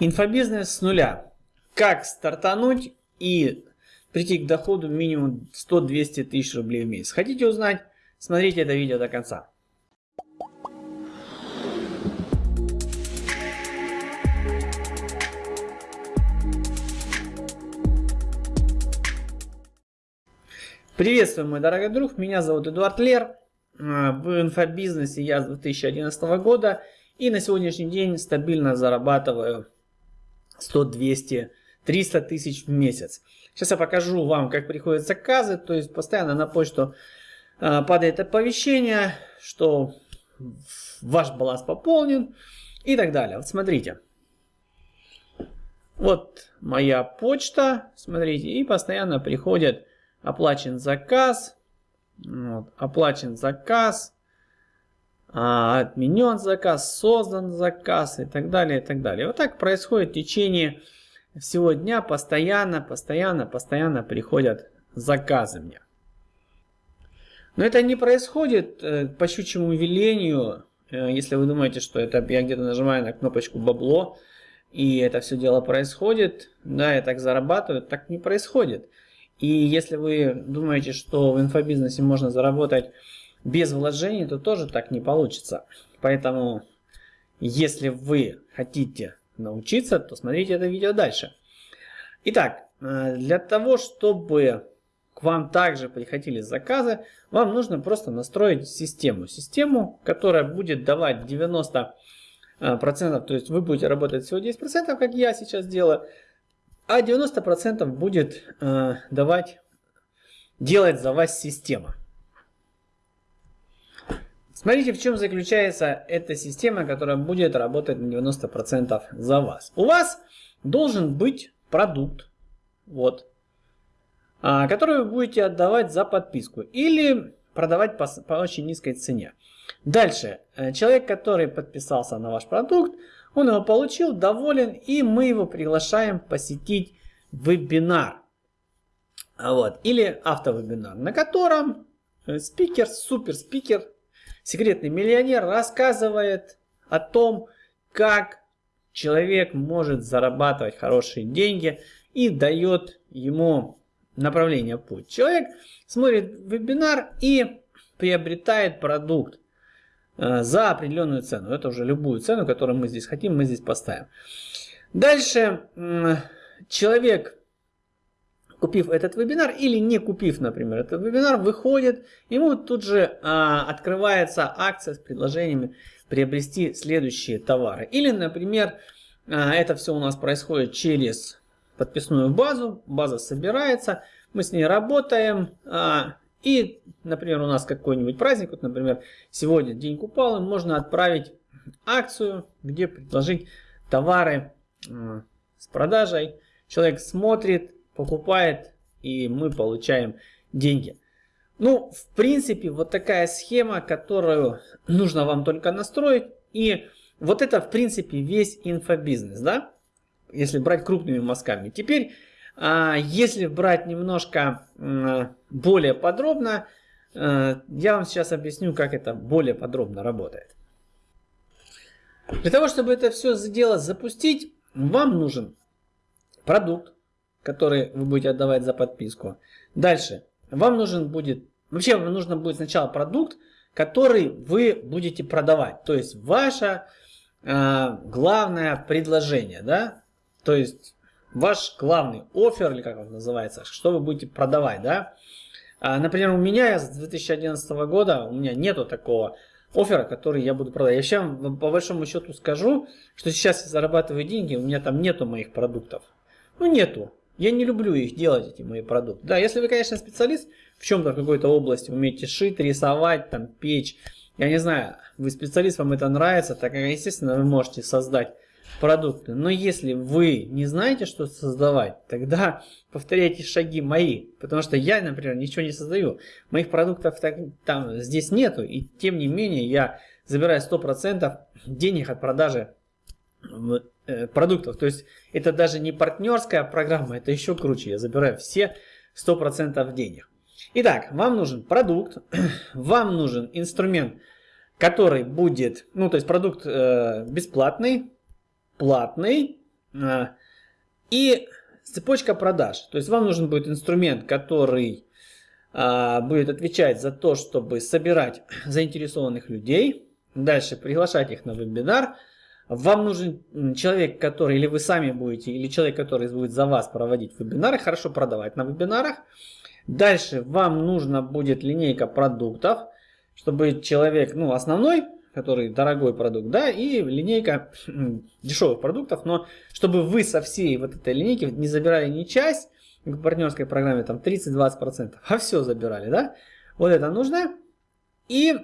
Инфобизнес с нуля. Как стартануть и прийти к доходу минимум 100-200 тысяч рублей в месяц. Хотите узнать? Смотрите это видео до конца. Приветствую, мой дорогой друг, меня зовут Эдуард Лер. Э, в инфобизнесе я с 2011 года и на сегодняшний день стабильно зарабатываю 100, 200, 300 тысяч в месяц. Сейчас я покажу вам, как приходят заказы. То есть постоянно на почту э, падает оповещение, что ваш баланс пополнен и так далее. Вот смотрите. Вот моя почта, смотрите, и постоянно приходит оплачен заказ, вот, оплачен заказ, а, отменен заказ, создан заказ и так далее, и так далее. Вот так происходит в течение всего дня, постоянно, постоянно, постоянно приходят заказы мне. Но это не происходит э, по щучьему велению, э, если вы думаете, что это я где-то нажимаю на кнопочку бабло, и это все дело происходит, да, я так зарабатываю, так не происходит. И если вы думаете, что в инфобизнесе можно заработать без вложений, то тоже так не получится. Поэтому, если вы хотите научиться, то смотрите это видео дальше. Итак, э, для того, чтобы к вам также приходили заказы, вам нужно просто настроить систему. Систему, которая будет давать 90%, то есть вы будете работать всего 10%, как я сейчас делаю, а 90% будет э, давать, делать за вас система. Смотрите, в чем заключается эта система, которая будет работать на 90% за вас. У вас должен быть продукт, вот, а, который вы будете отдавать за подписку или продавать по, по очень низкой цене. Дальше, э, человек, который подписался на ваш продукт, он его получил, доволен, и мы его приглашаем посетить вебинар. Вот. Или автовебинар, на котором э, спикер, супер спикер, секретный миллионер рассказывает о том, как человек может зарабатывать хорошие деньги и дает ему направление путь. Человек смотрит вебинар и приобретает продукт. Э, за определенную цену. Это уже любую цену, которую мы здесь хотим, мы здесь поставим. Дальше человек, купив этот вебинар или не купив, например, этот вебинар, выходит, ему тут же а, открывается акция с предложениями приобрести следующие товары. Или, например, а, это все у нас происходит через подписную базу, база собирается, мы с ней работаем, а, и, например, у нас какой-нибудь праздник, вот, например, сегодня День Купалы, можно отправить акцию, где предложить товары э, с продажей. Человек смотрит, покупает, и мы получаем деньги. Ну, в принципе, вот такая схема, которую нужно вам только настроить. И вот это, в принципе, весь инфобизнес, да? Если брать крупными мазками. Теперь а если брать немножко более подробно, э, я вам сейчас объясню, как это более подробно работает. Для того, чтобы это все дело запустить, вам нужен продукт, который вы будете отдавать за подписку. Дальше, вам нужен будет, вообще вам нужно будет сначала продукт, который вы будете продавать. То есть ваше э, главное предложение, да, то есть ваш главный офер, или как он называется, что вы будете продавать, да. А, например, у меня с 2011 года, у меня нету такого оффера, который я буду продавать. Я сейчас по большому счету скажу, что сейчас я зарабатываю деньги, у меня там нету моих продуктов. Ну нету. Я не люблю их делать, эти мои продукты. Да, если вы, конечно, специалист в чем-то, в какой-то области, умеете шить, рисовать, там, печь, я не знаю, вы специалист, вам это нравится, так, естественно, вы можете создать продукты. Но если вы не знаете, что создавать, тогда повторяйте шаги мои. Потому что я, например, ничего не создаю. Моих продуктов так, там здесь нету. И тем не менее я забираю 100% денег от продажи продуктов. То есть это даже не партнерская программа, это еще круче. Я забираю все 100% денег. Итак, вам нужен продукт, вам нужен инструмент, который будет, ну то есть продукт э, бесплатный, платный, А, и цепочка продаж. То есть вам нужен будет инструмент, который а, будет отвечать за то, чтобы собирать заинтересованных людей, дальше приглашать их на вебинар. Вам нужен человек, который, или вы сами будете, или человек, который будет за вас проводить вебинары, хорошо продавать на вебинарах. Дальше вам нужна будет линейка продуктов, чтобы человек, ну, основной, который дорогой продукт, да, и линейка дешевых продуктов, но чтобы вы со всей вот этой линейки не забирали не часть, в партнерской программе там 30-20%, а все забирали, да, вот это нужно. И,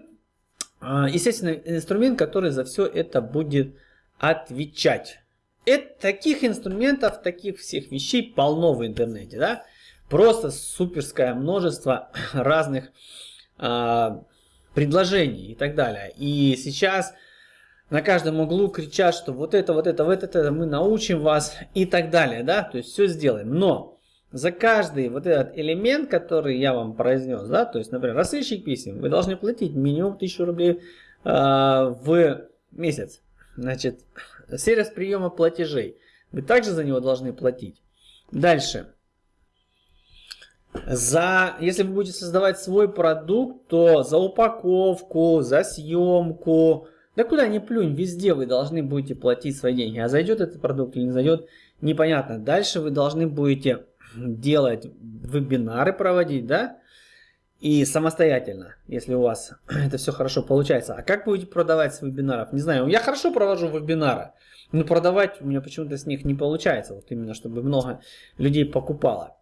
а, естественно, инструмент, который за все это будет отвечать. Это, таких инструментов, таких всех вещей полно в интернете, да, просто суперское множество разных а, предложений и так далее. И сейчас на каждом углу кричат, что вот это, вот это, вот это мы научим вас и так далее, да, то есть все сделаем. Но за каждый вот этот элемент, который я вам произнес, да, то есть, например, рассылщик писем, вы должны платить минимум 1000 рублей э, в месяц. Значит, сервис приема платежей, вы также за него должны платить. Дальше. За, если вы будете создавать свой продукт, то за упаковку, за съемку, да куда ни плюнь, везде вы должны будете платить свои деньги. А зайдет этот продукт или не зайдет, непонятно. Дальше вы должны будете делать вебинары, проводить, да, и самостоятельно, если у вас это все хорошо получается. А как будете продавать с вебинаров? Не знаю, я хорошо провожу вебинары, но продавать у меня почему-то с них не получается, вот именно, чтобы много людей покупало.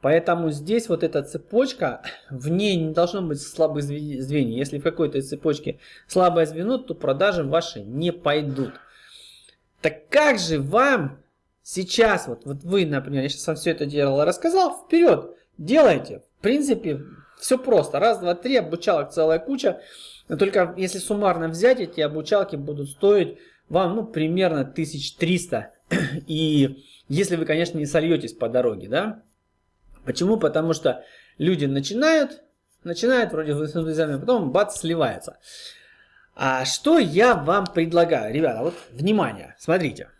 Поэтому здесь вот эта цепочка, в ней не должно быть слабых звеньев. Если в какой-то цепочке слабое звено, то продажи ваши не пойдут. Так как же вам сейчас, вот, вот вы, например, я сейчас вам все это дело рассказал, вперед, делайте. В принципе, все просто. Раз, два, три, обучалок целая куча. Только если суммарно взять, эти обучалки будут стоить вам ну, примерно 1300. И если вы, конечно, не сольетесь по дороге, да. Почему? Потому что люди начинают, начинают вроде с энтузиазмом, потом бац, сливается. А что я вам предлагаю? Ребята, вот внимание, смотрите.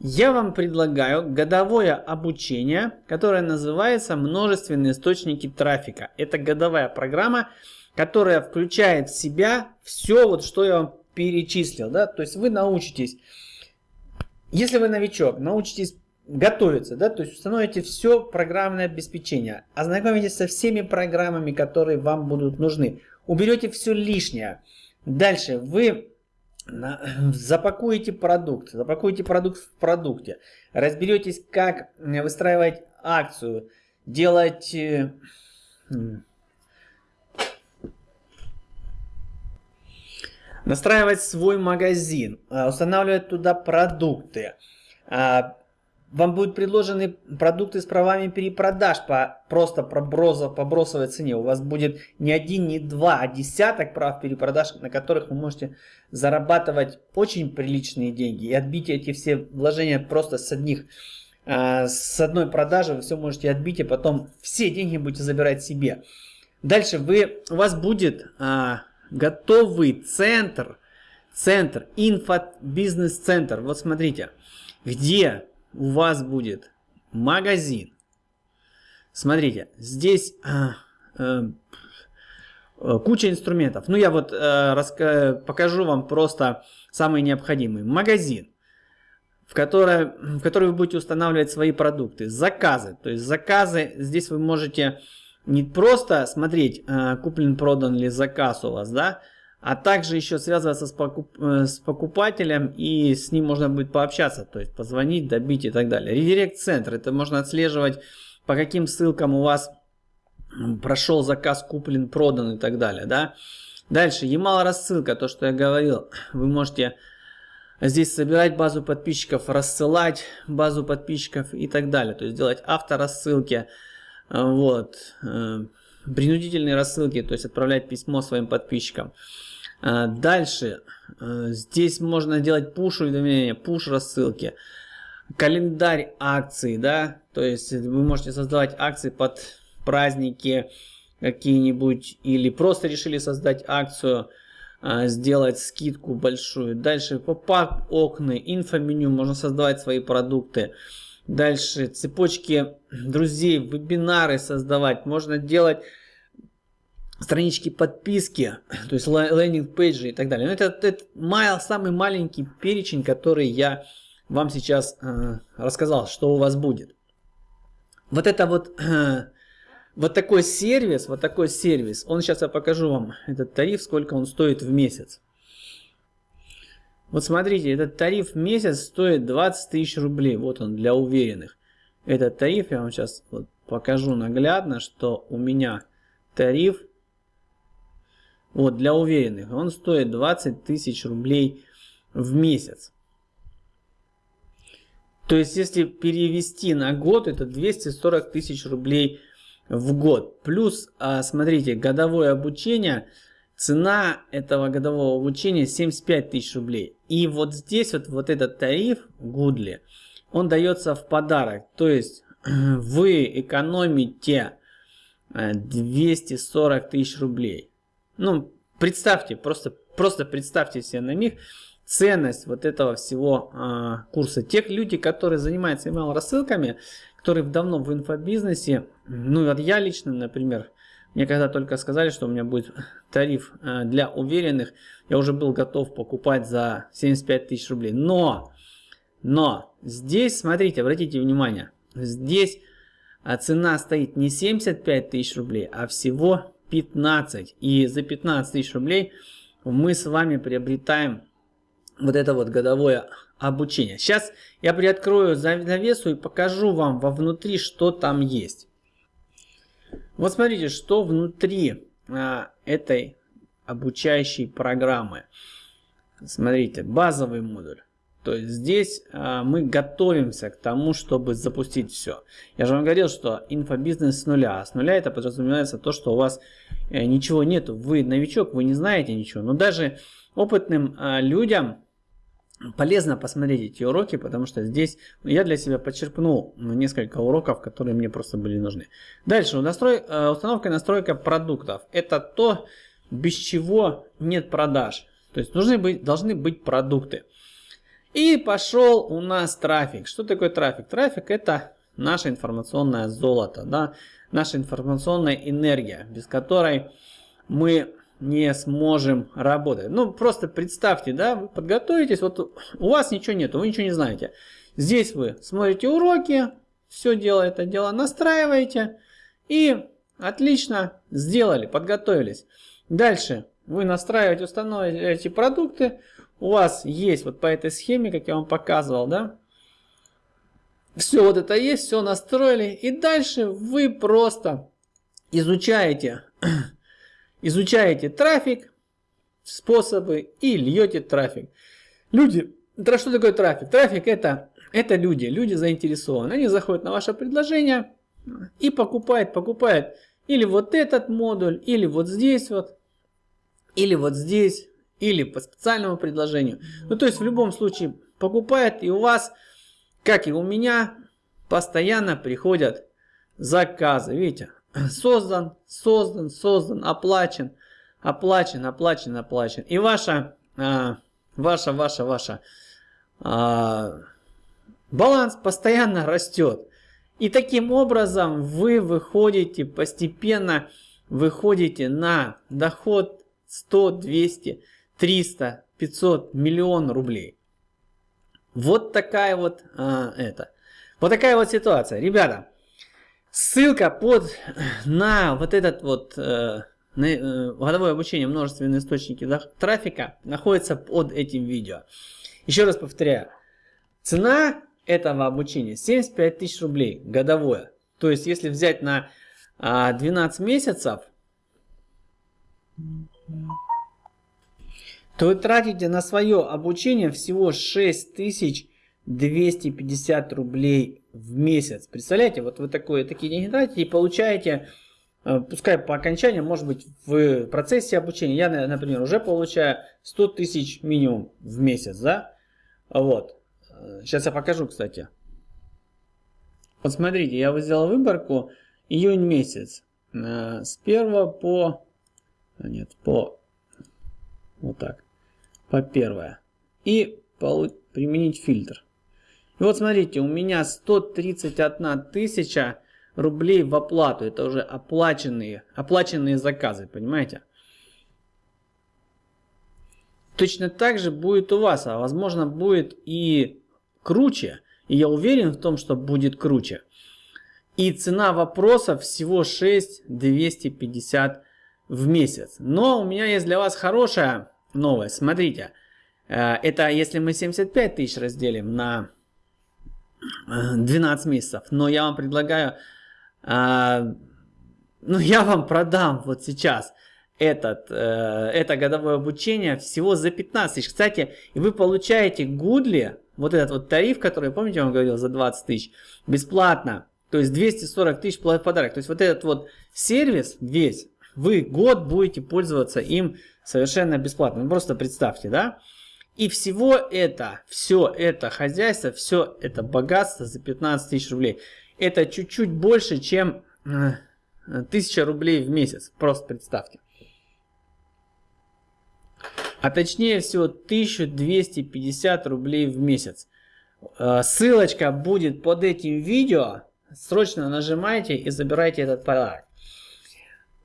Я вам предлагаю годовое обучение, которое называется «Множественные источники трафика». Это годовая программа, которая включает в себя все, вот, что я вам перечислил. Да? То есть вы научитесь, если вы новичок, научитесь готовиться, да, то есть установите все программное обеспечение, ознакомитесь со всеми программами, которые вам будут нужны, уберете все лишнее. Дальше вы запакуете продукт, запакуете продукт в продукте, разберетесь, как выстраивать акцию, делать... Э, настраивать свой магазин, э, устанавливать туда продукты, а, вам будут предложены продукты с правами перепродаж по просто пробросов, по бросовой цене. У вас будет не один, не два, а десяток прав перепродаж, на которых вы можете зарабатывать очень приличные деньги. И отбить эти все вложения просто с одних а, с одной продажи вы все можете отбить, и потом все деньги будете забирать себе. Дальше вы, у вас будет а, готовый центр, центр, инфо-бизнес-центр. Вот смотрите, где у вас будет магазин. Смотрите, здесь э, э, куча инструментов. Ну, я вот э, покажу вам просто самые необходимые. Магазин, в который, в который вы будете устанавливать свои продукты. Заказы. То есть заказы, здесь вы можете не просто смотреть, э, куплен-продан ли заказ у вас, да, а также еще связываться с, покуп, э, с покупателем и с ним можно будет пообщаться, то есть позвонить, добить и так далее. Редирект-центр, это можно отслеживать, по каким ссылкам у вас прошел заказ, куплен, продан и так далее. Да? Дальше, Ямал рассылка, то, что я говорил, вы можете здесь собирать базу подписчиков, рассылать базу подписчиков и так далее. То есть делать авторассылки, вот, э, принудительные рассылки, то есть отправлять письмо своим подписчикам. А, дальше, а, здесь можно делать пуш уведомления, пуш рассылки, календарь акций, да, то есть вы можете создавать акции под праздники какие-нибудь, или просто решили создать акцию, а, сделать скидку большую. Дальше pop-up окна, инфоменю, можно создавать свои продукты. Дальше цепочки друзей, вебинары создавать. Можно делать странички подписки, то есть landing page -и и так далее. Но это, это малый, самый маленький перечень, который я вам сейчас э, рассказал, что у вас будет. Вот это вот, э, вот такой сервис, вот такой сервис, он сейчас я покажу вам этот тариф, сколько он стоит в месяц. Вот смотрите, этот тариф в месяц стоит 20 тысяч рублей. Вот он для уверенных. Этот тариф я вам сейчас вот покажу наглядно, что у меня тариф вот для уверенных. Он стоит 20 тысяч рублей в месяц. То есть, если перевести на год, это 240 тысяч рублей в год. Плюс, а, смотрите, годовое обучение, цена этого годового обучения 75 тысяч рублей. И вот здесь вот, вот этот тариф Гудли, он дается в подарок. То есть, вы экономите 240 э, тысяч рублей. Ну, представьте, просто, просто представьте себе на миг, ценность вот этого всего а, курса. Тех людей, которые занимаются email рассылками, которые давно в инфобизнесе, ну вот я лично, например, мне когда только сказали, что у меня будет тариф а, для уверенных, я уже был готов покупать за 75 тысяч рублей. Но, но здесь, смотрите, обратите внимание, здесь а, цена стоит не 75 тысяч рублей, а всего 15. И за 15 тысяч рублей мы с вами приобретаем вот это вот годовое обучение. Сейчас я приоткрою завесу и покажу вам вовнутри, что там есть. Вот смотрите, что внутри а, этой обучающей программы. Смотрите, базовый модуль. То есть здесь а, мы готовимся к тому, чтобы запустить все. Я же вам говорил, что инфобизнес с нуля. А с нуля это подразумевается то, что у вас э, ничего нет. Вы новичок, вы не знаете ничего. Но даже опытным а, людям полезно посмотреть эти уроки, потому что здесь я для себя подчеркнул несколько уроков, которые мне просто были нужны. Дальше, настрой, э, установка и настройка продуктов. Это то, без чего нет продаж. То есть нужны быть, должны быть продукты. И пошел у нас трафик. Что такое трафик? Трафик это наше информационное золото, да? наша информационная энергия, без которой мы не сможем работать. Ну, просто представьте, да, вы подготовитесь, вот у вас ничего нет, вы ничего не знаете. Здесь вы смотрите уроки, все дело это дело настраиваете и отлично сделали, подготовились. Дальше вы настраиваете, устанавливаете продукты, у вас есть вот по этой схеме, как я вам показывал, да, все вот это есть, все настроили, и дальше вы просто изучаете изучаете трафик, способы и льете трафик. Люди, что такое трафик? Трафик это, это люди, люди заинтересованы. Они заходят на ваше предложение и покупают, покупают или вот этот модуль, или вот здесь вот, или вот здесь, или по специальному предложению. Ну то есть в любом случае покупает и у вас, как и у меня, постоянно приходят заказы. Видите, создан, создан, создан, оплачен, оплачен, оплачен, оплачен. И ваша, а, ваша, ваша, ваша а, баланс постоянно растет. И таким образом вы выходите постепенно, выходите на доход 100, 200, 300, 500, миллион рублей. Вот такая вот а, это. Вот такая вот ситуация. Ребята, Ссылка под на вот этот вот э, на, э, годовое обучение множественные источники трафика находится под этим видео. Еще раз повторяю. Цена этого обучения 75 тысяч рублей годовое. То есть, если взять на а, 12 месяцев, то вы тратите на свое обучение всего 6250 рублей в месяц. Представляете, вот вы такое, такие деньги тратите и получаете, э, пускай по окончанию, может быть, в процессе обучения, я, например, уже получаю 100 тысяч минимум в месяц, да? Вот. Сейчас я покажу, кстати. Вот смотрите, я вот сделал выборку июнь месяц. Э, с 1 по... Нет, по... Вот так. По первое. И применить фильтр. И вот смотрите, у меня 131 тысяча рублей в оплату. Это уже оплаченные, оплаченные заказы, понимаете? Точно так же будет у вас, а возможно будет и круче. И я уверен в том, что будет круче. И цена вопроса всего 6250 в месяц. Но у меня есть для вас хорошая новость. Смотрите, э, это если мы 75 тысяч разделим на 12 месяцев. Но я вам предлагаю, э, ну я вам продам вот сейчас этот, э, это годовое обучение всего за 15 тысяч. Кстати, и вы получаете Гудли, вот этот вот тариф, который, помните, я вам говорил, за 20 тысяч, бесплатно. То есть 240 тысяч подарок. То есть вот этот вот сервис весь, вы год будете пользоваться им совершенно бесплатно. Ну, просто представьте, да? И всего это, все это хозяйство, все это богатство за 15 тысяч рублей. Это чуть-чуть больше, чем 1000 рублей в месяц. Просто представьте. А точнее всего 1250 рублей в месяц. Э, ссылочка будет под этим видео. Срочно нажимайте и забирайте этот подарок.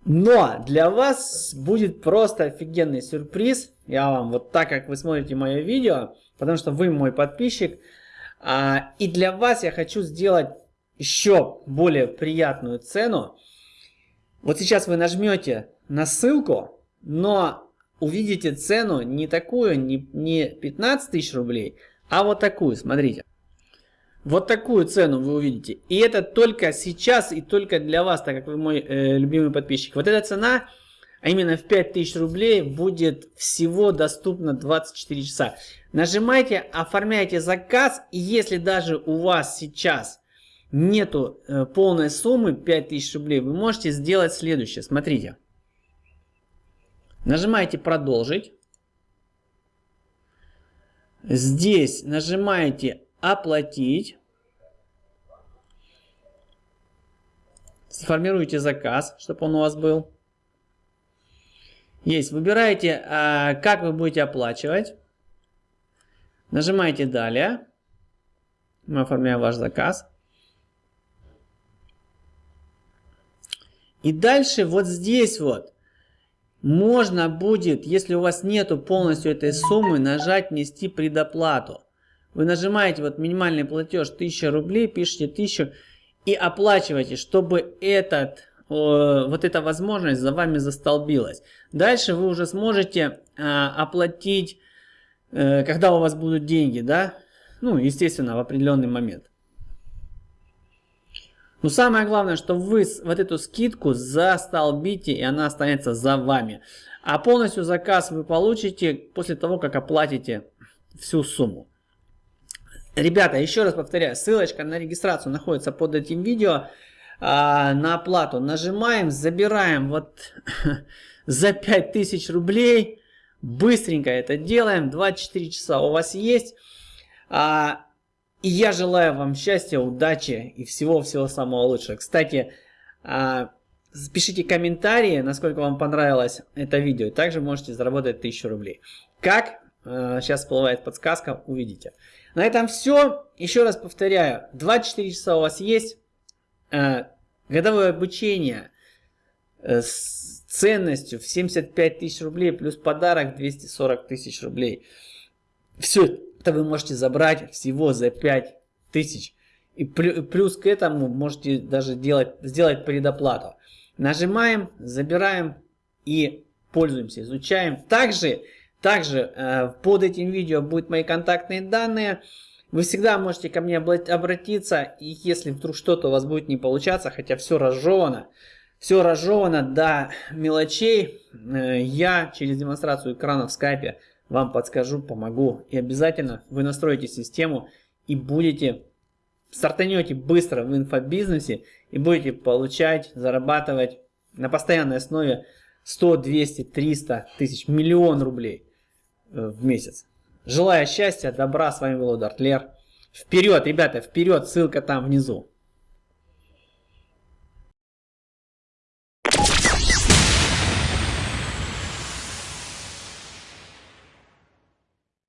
Но для вас будет просто офигенный сюрприз. Я вам вот так, как вы смотрите мое видео, потому что вы мой подписчик. А, и для вас я хочу сделать еще более приятную цену. Вот сейчас вы нажмете на ссылку, но увидите цену не такую, не, не 15 тысяч рублей, а вот такую, смотрите. Вот такую цену вы увидите. И это только сейчас и только для вас, так как вы мой э, любимый подписчик. Вот эта цена, а именно в 5000 рублей, будет всего доступна 24 часа. Нажимайте, оформляйте заказ. И если даже у вас сейчас нету э, полной суммы 5000 рублей, вы можете сделать следующее. Смотрите. Нажимаете продолжить. Здесь нажимаете оплатить. Сформируйте заказ, чтобы он у вас был. Есть. Выбираете, а, как вы будете оплачивать. Нажимаете далее. Мы оформляем ваш заказ. И дальше вот здесь вот можно будет, если у вас нету полностью этой суммы, нажать внести предоплату. Вы нажимаете вот минимальный платеж 1000 рублей, пишите 1000 и оплачиваете, чтобы этот, вот эта возможность за вами застолбилась. Дальше вы уже сможете а, оплатить, э, когда у вас будут деньги, да, ну, естественно, в определенный момент. Но самое главное, что вы вот эту скидку застолбите, и она останется за вами. А полностью заказ вы получите после того, как оплатите всю сумму. Ребята, еще раз повторяю, ссылочка на регистрацию находится под этим видео. А, на оплату нажимаем, забираем вот за 5000 рублей. Быстренько это делаем, 24 часа у вас есть. А, и я желаю вам счастья, удачи и всего-всего самого лучшего. Кстати, а, пишите комментарии, насколько вам понравилось это видео. Также можете заработать 1000 рублей. Как? А, сейчас всплывает подсказка, увидите. На этом все. Еще раз повторяю, 24 часа у вас есть. Э, годовое обучение э, с ценностью в 75 тысяч рублей плюс подарок 240 тысяч рублей. Все это вы можете забрать всего за 5 тысяч. И плюс к этому можете даже делать, сделать предоплату. Нажимаем, забираем и пользуемся, изучаем. Также также э, под этим видео будут мои контактные данные. Вы всегда можете ко мне обратиться, и если вдруг что-то у вас будет не получаться, хотя все разжевано, все разжевано до мелочей, э, я через демонстрацию экрана в скайпе вам подскажу, помогу. И обязательно вы настроите систему и будете, стартанете быстро в инфобизнесе и будете получать, зарабатывать на постоянной основе 100, 200, 300 тысяч, миллион рублей. Э, в месяц. Желаю счастья, добра, с вами был Дартлер. Вперед, ребята, вперед, ссылка там внизу.